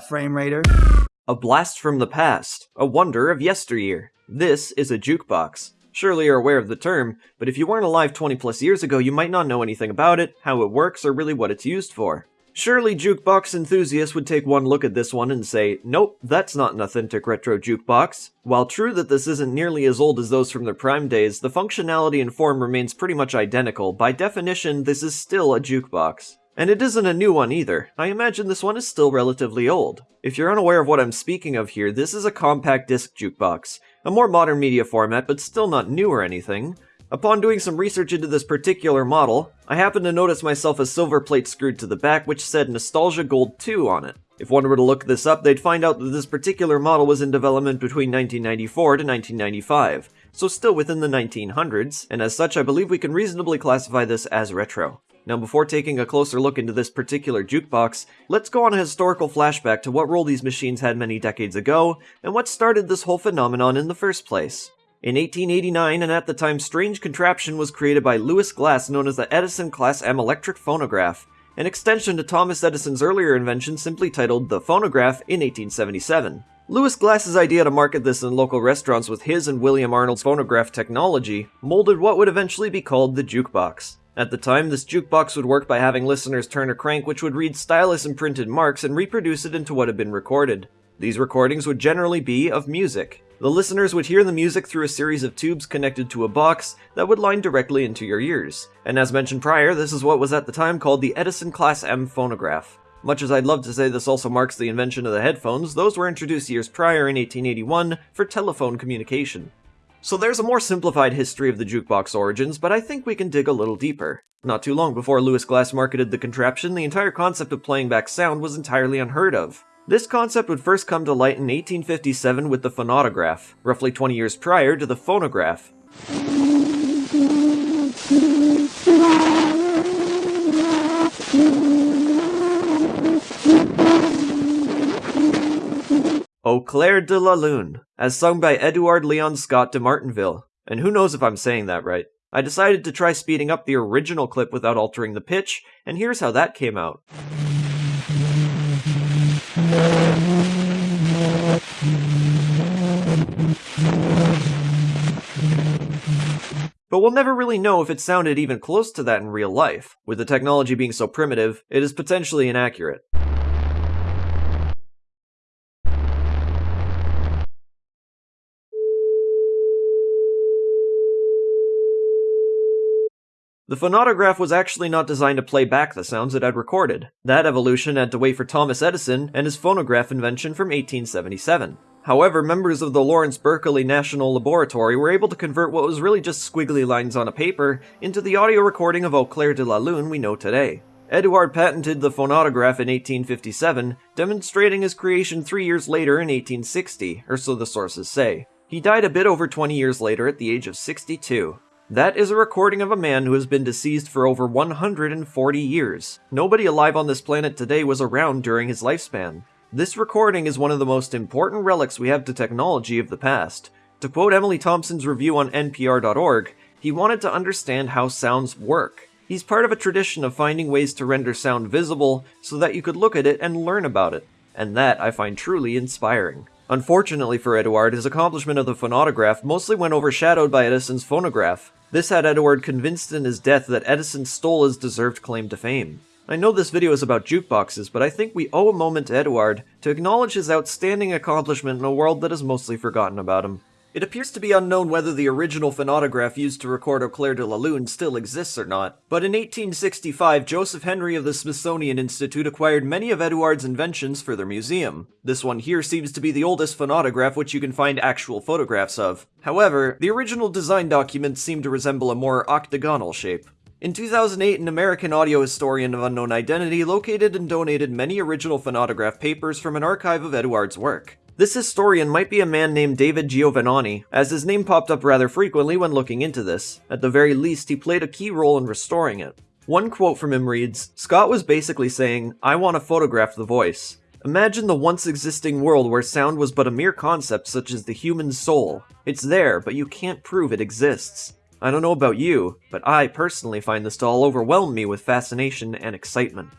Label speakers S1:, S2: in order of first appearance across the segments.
S1: that, Frame?
S2: A blast from the past, a wonder of yesteryear. This is a jukebox. Surely you're aware of the term, but if you weren't alive 20 plus years ago, you might not know anything about it, how it works, or really what it's used for. Surely jukebox enthusiasts would take one look at this one and say, nope, that's not an authentic retro jukebox. While true that this isn't nearly as old as those from their prime days, the functionality and form remains pretty much identical. By definition, this is still a jukebox. And it isn't a new one either. I imagine this one is still relatively old. If you're unaware of what I'm speaking of here, this is a compact disc jukebox, a more modern media format but still not new or anything. Upon doing some research into this particular model, I happened to notice myself a silver plate screwed to the back which said Nostalgia Gold 2 on it. If one were to look this up, they'd find out that this particular model was in development between 1994 to 1995, so still within the 1900s, and as such I believe we can reasonably classify this as retro. Now before taking a closer look into this particular jukebox, let's go on a historical flashback to what role these machines had many decades ago, and what started this whole phenomenon in the first place. In 1889, an at the time strange contraption was created by Louis Glass known as the Edison Class M electric phonograph, an extension to Thomas Edison's earlier invention simply titled the phonograph in 1877. Louis Glass's idea to market this in local restaurants with his and William Arnold's phonograph technology molded what would eventually be called the jukebox. At the time, this jukebox would work by having listeners turn a crank which would read stylus imprinted marks and reproduce it into what had been recorded. These recordings would generally be of music. The listeners would hear the music through a series of tubes connected to a box that would line directly into your ears. And as mentioned prior, this is what was at the time called the Edison Class M phonograph. Much as I'd love to say this also marks the invention of the headphones, those were introduced years prior in 1881 for telephone communication. So there's a more simplified history of the jukebox origins, but I think we can dig a little deeper. Not too long before Louis Glass marketed the contraption, the entire concept of playing back sound was entirely unheard of. This concept would first come to light in 1857 with the phonautograph, roughly 20 years prior to the phonograph. Au clair de la lune, as sung by Edouard Leon Scott de Martinville. And who knows if I'm saying that right. I decided to try speeding up the original clip without altering the pitch, and here's how that came out. But we'll never really know if it sounded even close to that in real life. With the technology being so primitive, it is potentially inaccurate. The phonautograph was actually not designed to play back the sounds it had recorded. That evolution had to wait for Thomas Edison and his phonograph invention from 1877. However, members of the Lawrence Berkeley National Laboratory were able to convert what was really just squiggly lines on a paper into the audio recording of Au clair de la lune we know today. Eduard patented the phonautograph in 1857, demonstrating his creation three years later in 1860, or so the sources say. He died a bit over 20 years later at the age of 62. That is a recording of a man who has been deceased for over 140 years. Nobody alive on this planet today was around during his lifespan. This recording is one of the most important relics we have to technology of the past. To quote Emily Thompson's review on NPR.org, he wanted to understand how sounds work. He's part of a tradition of finding ways to render sound visible so that you could look at it and learn about it. And that I find truly inspiring. Unfortunately for Eduard, his accomplishment of the phonautograph mostly went overshadowed by Edison's phonograph. This had Eduard convinced in his death that Edison stole his deserved claim to fame. I know this video is about jukeboxes, but I think we owe a moment to Eduard to acknowledge his outstanding accomplishment in a world that has mostly forgotten about him. It appears to be unknown whether the original phonautograph used to record Au clair de la lune still exists or not, but in 1865 Joseph Henry of the Smithsonian Institute acquired many of Eduard's inventions for their museum. This one here seems to be the oldest phonautograph which you can find actual photographs of. However, the original design documents seem to resemble a more octagonal shape. In 2008, an American audio historian of unknown identity located and donated many original phonautograph papers from an archive of Eduard's work. This historian might be a man named David Giovannoni, as his name popped up rather frequently when looking into this. At the very least, he played a key role in restoring it. One quote from him reads Scott was basically saying, I want to photograph the voice. Imagine the once existing world where sound was but a mere concept such as the human soul. It's there, but you can't prove it exists. I don't know about you, but I personally find this to all overwhelm me with fascination and excitement.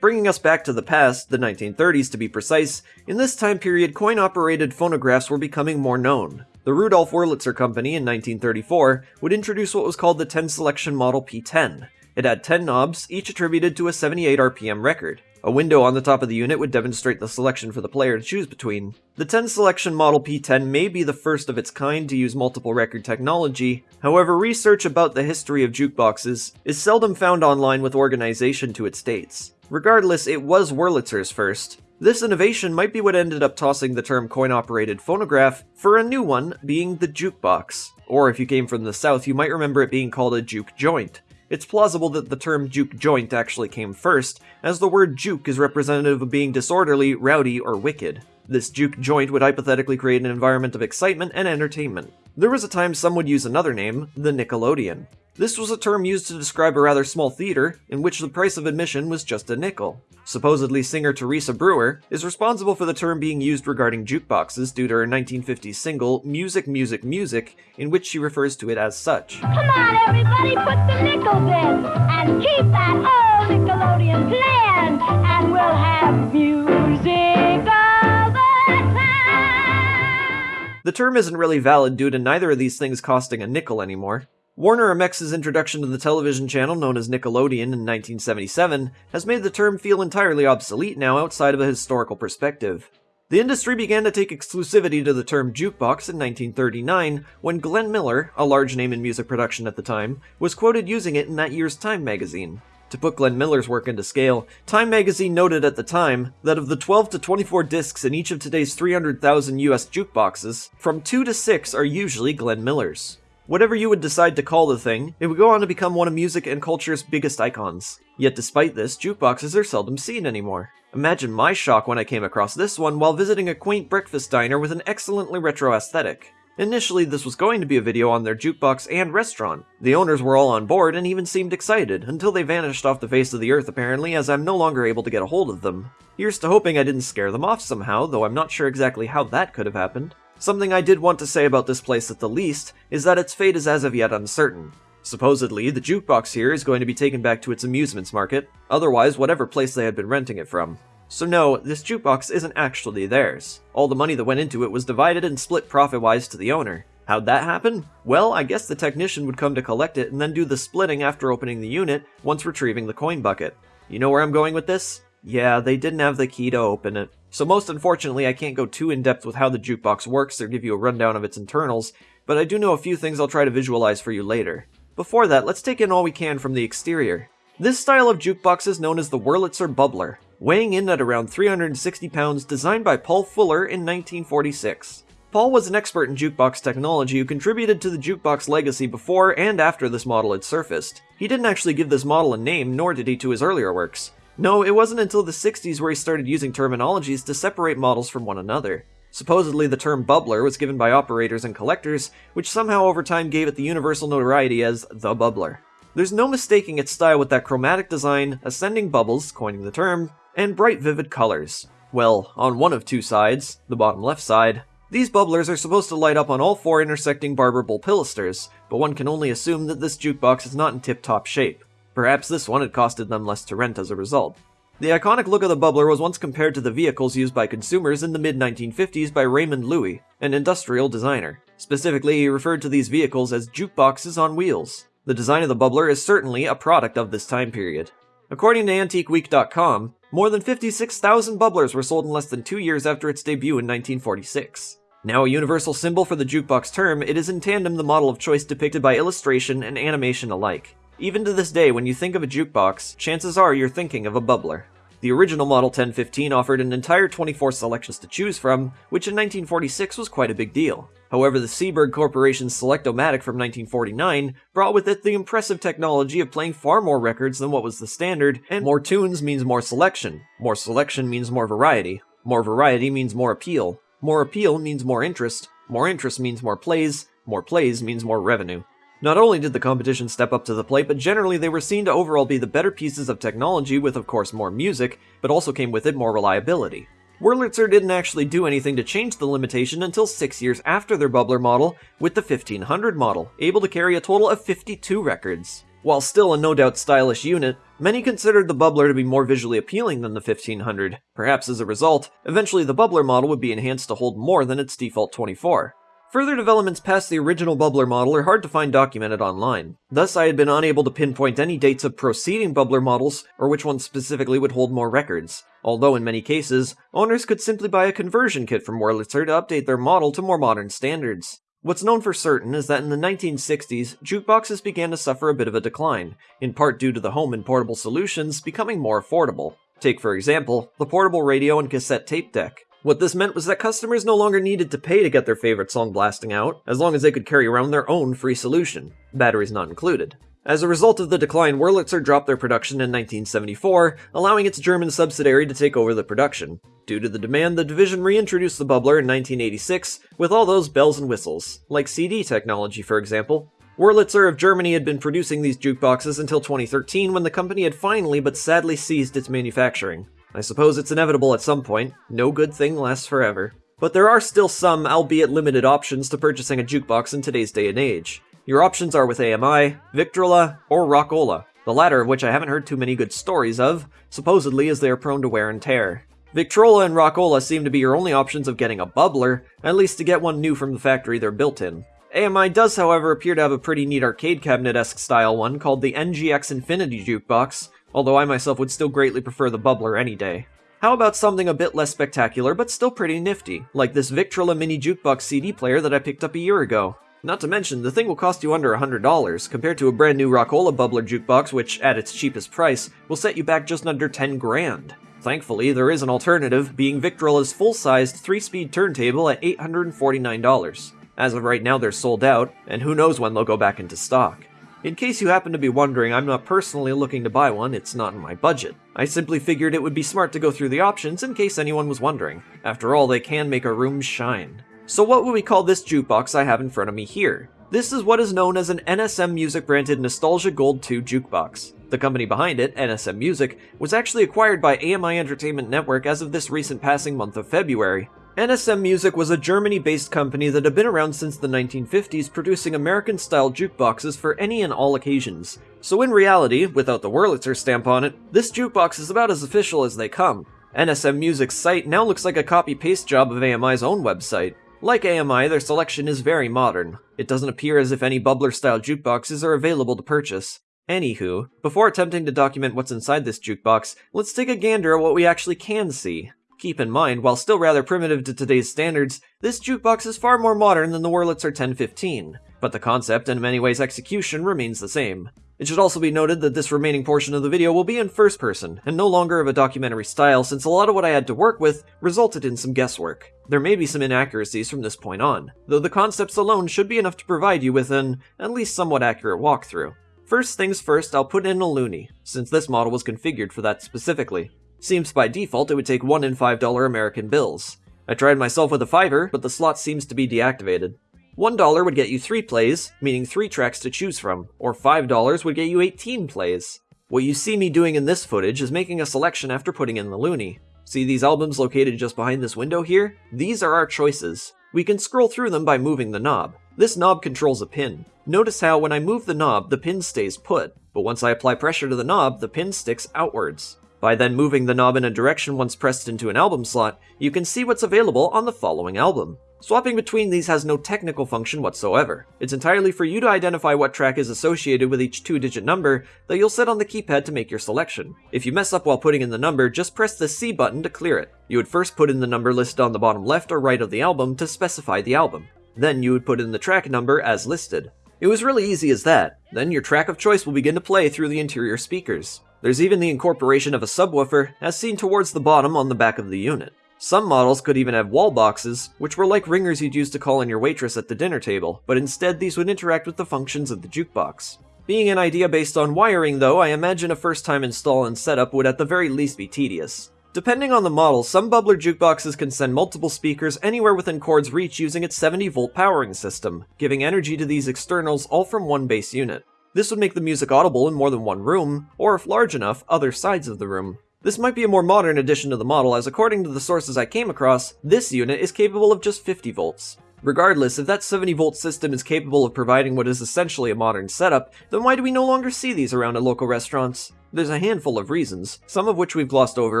S2: Bringing us back to the past, the 1930s to be precise, in this time period coin operated phonographs were becoming more known. The Rudolf Wurlitzer Company in 1934 would introduce what was called the 10 selection model P10. It had 10 knobs, each attributed to a 78 RPM record. A window on the top of the unit would demonstrate the selection for the player to choose between. The 10 selection model P10 may be the first of its kind to use multiple record technology, however research about the history of jukeboxes is seldom found online with organization to its dates. Regardless, it was Wurlitzer's first. This innovation might be what ended up tossing the term coin-operated phonograph for a new one being the jukebox. Or if you came from the south, you might remember it being called a juke joint. It's plausible that the term juke joint actually came first, as the word juke is representative of being disorderly, rowdy, or wicked. This juke joint would hypothetically create an environment of excitement and entertainment. There was a time some would use another name, the Nickelodeon. This was a term used to describe a rather small theater, in which the price of admission was just a nickel. Supposedly, singer Teresa Brewer is responsible for the term being used regarding jukeboxes due to her 1950s single, Music, Music, Music, in which she refers to it as such.
S1: Come on, everybody, put the nickels in and keep that old Nickelodeon playing, and we'll have music all the time.
S2: The term isn't really valid due to neither of these things costing a nickel anymore. Warner-Amex's introduction to the television channel known as Nickelodeon in 1977 has made the term feel entirely obsolete now outside of a historical perspective. The industry began to take exclusivity to the term jukebox in 1939 when Glenn Miller, a large name in music production at the time, was quoted using it in that year's Time magazine. To put Glenn Miller's work into scale, Time magazine noted at the time that of the 12 to 24 discs in each of today's 300,000 US jukeboxes, from 2 to 6 are usually Glenn Miller's. Whatever you would decide to call the thing, it would go on to become one of music and culture's biggest icons. Yet despite this, jukeboxes are seldom seen anymore. Imagine my shock when I came across this one while visiting a quaint breakfast diner with an excellently retro aesthetic. Initially, this was going to be a video on their jukebox and restaurant. The owners were all on board and even seemed excited, until they vanished off the face of the earth apparently as I'm no longer able to get a hold of them. Here's to hoping I didn't scare them off somehow, though I'm not sure exactly how that could have happened. Something I did want to say about this place at the least is that its fate is as of yet uncertain. Supposedly, the jukebox here is going to be taken back to its amusements market, otherwise whatever place they had been renting it from. So no, this jukebox isn't actually theirs. All the money that went into it was divided and split profit-wise to the owner. How'd that happen? Well, I guess the technician would come to collect it and then do the splitting after opening the unit once retrieving the coin bucket. You know where I'm going with this? Yeah, they didn't have the key to open it. So most unfortunately, I can't go too in-depth with how the jukebox works or give you a rundown of its internals, but I do know a few things I'll try to visualize for you later. Before that, let's take in all we can from the exterior. This style of jukebox is known as the Wurlitzer Bubbler, weighing in at around 360 pounds, designed by Paul Fuller in 1946. Paul was an expert in jukebox technology who contributed to the jukebox legacy before and after this model had surfaced. He didn't actually give this model a name, nor did he to his earlier works. No, it wasn't until the 60s where he started using terminologies to separate models from one another. Supposedly, the term bubbler was given by operators and collectors, which somehow over time gave it the universal notoriety as the bubbler. There's no mistaking its style with that chromatic design, ascending bubbles, coining the term, and bright vivid colors. Well, on one of two sides, the bottom left side, these bubblers are supposed to light up on all four intersecting barberable pilasters, but one can only assume that this jukebox is not in tip-top shape. Perhaps this one had costed them less to rent as a result. The iconic look of the bubbler was once compared to the vehicles used by consumers in the mid-1950s by Raymond Loewy, an industrial designer. Specifically, he referred to these vehicles as jukeboxes on wheels. The design of the bubbler is certainly a product of this time period. According to AntiqueWeek.com, more than 56,000 bubblers were sold in less than two years after its debut in 1946. Now a universal symbol for the jukebox term, it is in tandem the model of choice depicted by illustration and animation alike. Even to this day, when you think of a jukebox, chances are you're thinking of a bubbler. The original Model 1015 offered an entire 24 selections to choose from, which in 1946 was quite a big deal. However, the Seeburg Corporation's Select-O-Matic from 1949 brought with it the impressive technology of playing far more records than what was the standard, and more tunes means more selection. More selection means more variety. More variety means more appeal. More appeal means more interest. More interest means more plays. More plays means more revenue. Not only did the competition step up to the plate, but generally they were seen to overall be the better pieces of technology with of course more music, but also came with it more reliability. Wurlitzer didn't actually do anything to change the limitation until 6 years after their bubbler model, with the 1500 model, able to carry a total of 52 records. While still a no doubt stylish unit, many considered the Bubbler to be more visually appealing than the 1500. Perhaps as a result, eventually the Bubbler model would be enhanced to hold more than its default 24. Further developments past the original Bubbler model are hard to find documented online. Thus, I had been unable to pinpoint any dates of preceding Bubbler models or which ones specifically would hold more records. Although in many cases, owners could simply buy a conversion kit from Wurlitzer to update their model to more modern standards. What's known for certain is that in the 1960s, jukeboxes began to suffer a bit of a decline, in part due to the home and portable solutions becoming more affordable. Take, for example, the portable radio and cassette tape deck. What this meant was that customers no longer needed to pay to get their favorite song blasting out, as long as they could carry around their own free solution, batteries not included. As a result of the decline, Wurlitzer dropped their production in 1974, allowing its German subsidiary to take over the production. Due to the demand, the division reintroduced the bubbler in 1986 with all those bells and whistles, like CD technology, for example. Wurlitzer of Germany had been producing these jukeboxes until 2013 when the company had finally but sadly ceased its manufacturing. I suppose it's inevitable at some point. No good thing lasts forever. But there are still some, albeit limited, options to purchasing a jukebox in today's day and age. Your options are with AMI, Victrola, or Rockola, the latter of which I haven't heard too many good stories of, supposedly as they are prone to wear and tear. Victrola and Rockola seem to be your only options of getting a bubbler, at least to get one new from the factory they're built in. AMI does, however, appear to have a pretty neat arcade cabinet-esque style one called the NGX Infinity Jukebox, although I myself would still greatly prefer the bubbler any day. How about something a bit less spectacular, but still pretty nifty, like this Victrola Mini Jukebox CD player that I picked up a year ago? Not to mention, the thing will cost you under $100, compared to a brand new Rockola Bubbler jukebox, which, at its cheapest price, will set you back just under 10 grand. Thankfully, there is an alternative, being Victrola's full-sized 3-speed turntable at $849. As of right now, they're sold out, and who knows when they'll go back into stock. In case you happen to be wondering, I'm not personally looking to buy one, it's not in my budget. I simply figured it would be smart to go through the options in case anyone was wondering. After all, they can make a room shine. So what would we call this jukebox I have in front of me here? This is what is known as an NSM Music branded Nostalgia Gold 2 jukebox. The company behind it, NSM Music, was actually acquired by AMI Entertainment Network as of this recent passing month of February, NSM Music was a Germany-based company that had been around since the 1950s producing American-style jukeboxes for any and all occasions. So in reality, without the Wurlitzer stamp on it, this jukebox is about as official as they come. NSM Music's site now looks like a copy-paste job of AMI's own website. Like AMI, their selection is very modern. It doesn't appear as if any bubbler-style jukeboxes are available to purchase. Anywho, before attempting to document what's inside this jukebox, let's take a gander at what we actually can see. Keep in mind, while still rather primitive to today's standards, this jukebox is far more modern than the Wurlitzer 1015, but the concept and in many ways execution remains the same. It should also be noted that this remaining portion of the video will be in first person, and no longer of a documentary style since a lot of what I had to work with resulted in some guesswork. There may be some inaccuracies from this point on, though the concepts alone should be enough to provide you with an, at least somewhat accurate walkthrough. First things first, I'll put in a loonie, since this model was configured for that specifically. Seems by default it would take 1 in $5 American bills. I tried myself with a fiver, but the slot seems to be deactivated. $1 would get you 3 plays, meaning 3 tracks to choose from, or $5 would get you 18 plays. What you see me doing in this footage is making a selection after putting in the loonie. See these albums located just behind this window here? These are our choices. We can scroll through them by moving the knob. This knob controls a pin. Notice how when I move the knob, the pin stays put, but once I apply pressure to the knob, the pin sticks outwards. By then moving the knob in a direction once pressed into an album slot, you can see what's available on the following album. Swapping between these has no technical function whatsoever. It's entirely for you to identify what track is associated with each two-digit number that you'll set on the keypad to make your selection. If you mess up while putting in the number, just press the C button to clear it. You would first put in the number listed on the bottom left or right of the album to specify the album. Then you would put in the track number as listed. It was really easy as that. Then your track of choice will begin to play through the interior speakers. There's even the incorporation of a subwoofer, as seen towards the bottom on the back of the unit. Some models could even have wall boxes, which were like ringers you'd use to call in your waitress at the dinner table, but instead these would interact with the functions of the jukebox. Being an idea based on wiring though, I imagine a first time install and setup would at the very least be tedious. Depending on the model, some bubbler jukeboxes can send multiple speakers anywhere within cord's reach using its 70 volt powering system, giving energy to these externals all from one base unit. This would make the music audible in more than one room, or if large enough, other sides of the room. This might be a more modern addition to the model as according to the sources I came across, this unit is capable of just 50 volts. Regardless, if that 70 volt system is capable of providing what is essentially a modern setup, then why do we no longer see these around at local restaurants? There's a handful of reasons, some of which we've glossed over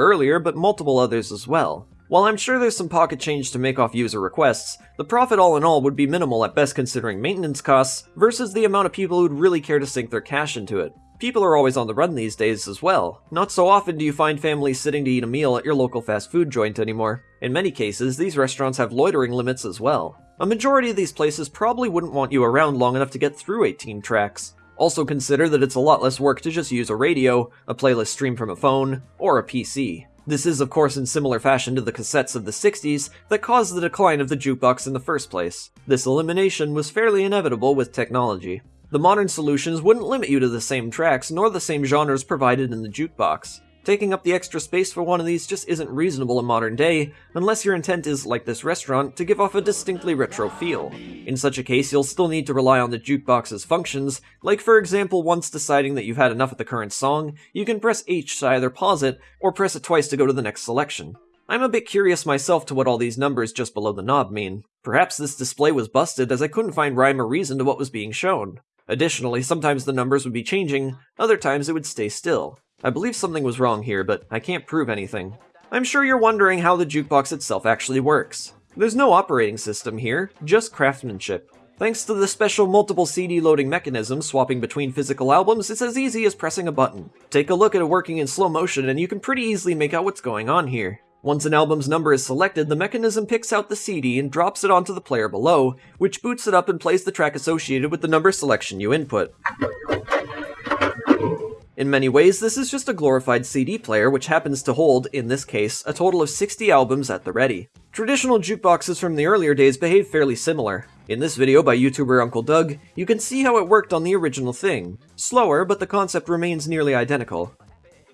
S2: earlier, but multiple others as well. While I'm sure there's some pocket change to make off user requests, the profit all in all would be minimal at best considering maintenance costs versus the amount of people who'd really care to sink their cash into it. People are always on the run these days as well. Not so often do you find families sitting to eat a meal at your local fast food joint anymore. In many cases, these restaurants have loitering limits as well. A majority of these places probably wouldn't want you around long enough to get through 18 tracks. Also consider that it's a lot less work to just use a radio, a playlist stream from a phone, or a PC. This is, of course, in similar fashion to the cassettes of the 60s that caused the decline of the jukebox in the first place. This elimination was fairly inevitable with technology. The modern solutions wouldn't limit you to the same tracks nor the same genres provided in the jukebox. Taking up the extra space for one of these just isn't reasonable in modern day, unless your intent is, like this restaurant, to give off a distinctly retro feel. In such a case, you'll still need to rely on the jukebox's functions, like for example once deciding that you've had enough of the current song, you can press H to either pause it, or press it twice to go to the next selection. I'm a bit curious myself to what all these numbers just below the knob mean. Perhaps this display was busted as I couldn't find rhyme or reason to what was being shown. Additionally, sometimes the numbers would be changing, other times it would stay still. I believe something was wrong here, but I can't prove anything. I'm sure you're wondering how the jukebox itself actually works. There's no operating system here, just craftsmanship. Thanks to the special multiple CD loading mechanism swapping between physical albums, it's as easy as pressing a button. Take a look at it working in slow motion and you can pretty easily make out what's going on here. Once an album's number is selected, the mechanism picks out the CD and drops it onto the player below, which boots it up and plays the track associated with the number selection you input. In many ways, this is just a glorified CD player which happens to hold, in this case, a total of 60 albums at the ready. Traditional jukeboxes from the earlier days behave fairly similar. In this video by YouTuber Uncle Doug, you can see how it worked on the original thing. Slower, but the concept remains nearly identical.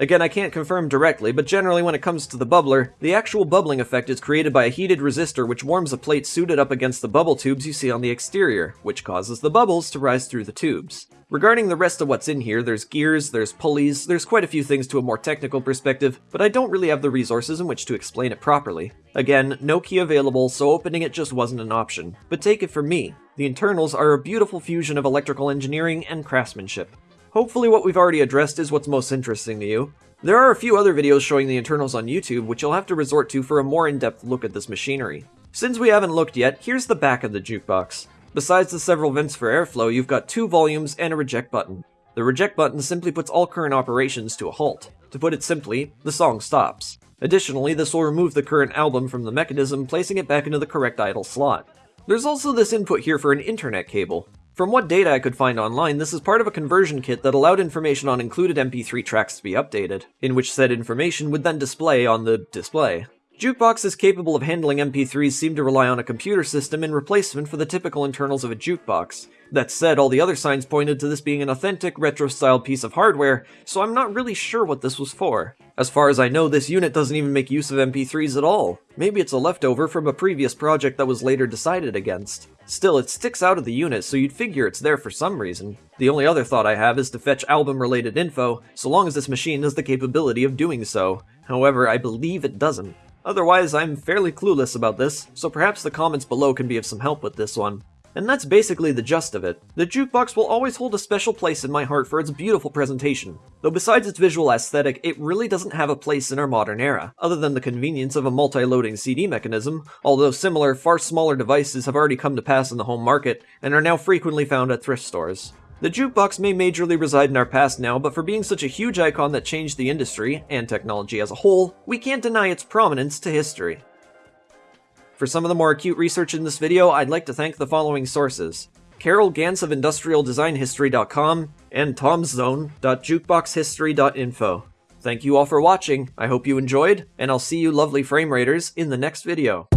S2: Again, I can't confirm directly, but generally when it comes to the bubbler, the actual bubbling effect is created by a heated resistor which warms a plate suited up against the bubble tubes you see on the exterior, which causes the bubbles to rise through the tubes. Regarding the rest of what's in here, there's gears, there's pulleys, there's quite a few things to a more technical perspective, but I don't really have the resources in which to explain it properly. Again, no key available, so opening it just wasn't an option. But take it from me, the internals are a beautiful fusion of electrical engineering and craftsmanship. Hopefully what we've already addressed is what's most interesting to you. There are a few other videos showing the internals on YouTube which you'll have to resort to for a more in-depth look at this machinery. Since we haven't looked yet, here's the back of the jukebox. Besides the several vents for airflow, you've got two volumes and a reject button. The reject button simply puts all current operations to a halt. To put it simply, the song stops. Additionally, this will remove the current album from the mechanism, placing it back into the correct idle slot. There's also this input here for an internet cable. From what data I could find online, this is part of a conversion kit that allowed information on included MP3 tracks to be updated, in which said information would then display on the display. Jukeboxes capable of handling MP3s seem to rely on a computer system in replacement for the typical internals of a jukebox. That said, all the other signs pointed to this being an authentic, retro-style piece of hardware, so I'm not really sure what this was for. As far as I know, this unit doesn't even make use of MP3s at all. Maybe it's a leftover from a previous project that was later decided against. Still, it sticks out of the unit, so you'd figure it's there for some reason. The only other thought I have is to fetch album-related info, so long as this machine has the capability of doing so. However, I believe it doesn't. Otherwise, I'm fairly clueless about this, so perhaps the comments below can be of some help with this one. And that's basically the gist of it. The jukebox will always hold a special place in my heart for its beautiful presentation, though besides its visual aesthetic, it really doesn't have a place in our modern era, other than the convenience of a multi-loading CD mechanism, although similar, far smaller devices have already come to pass in the home market and are now frequently found at thrift stores. The jukebox may majorly reside in our past now, but for being such a huge icon that changed the industry, and technology as a whole, we can't deny its prominence to history. For some of the more acute research in this video, I'd like to thank the following sources. Carroll Gantz of IndustrialDesignHistory.com and TomZone.jukeboxhistory.info. Thank you all for watching, I hope you enjoyed, and I'll see you lovely frame raiders in the next video.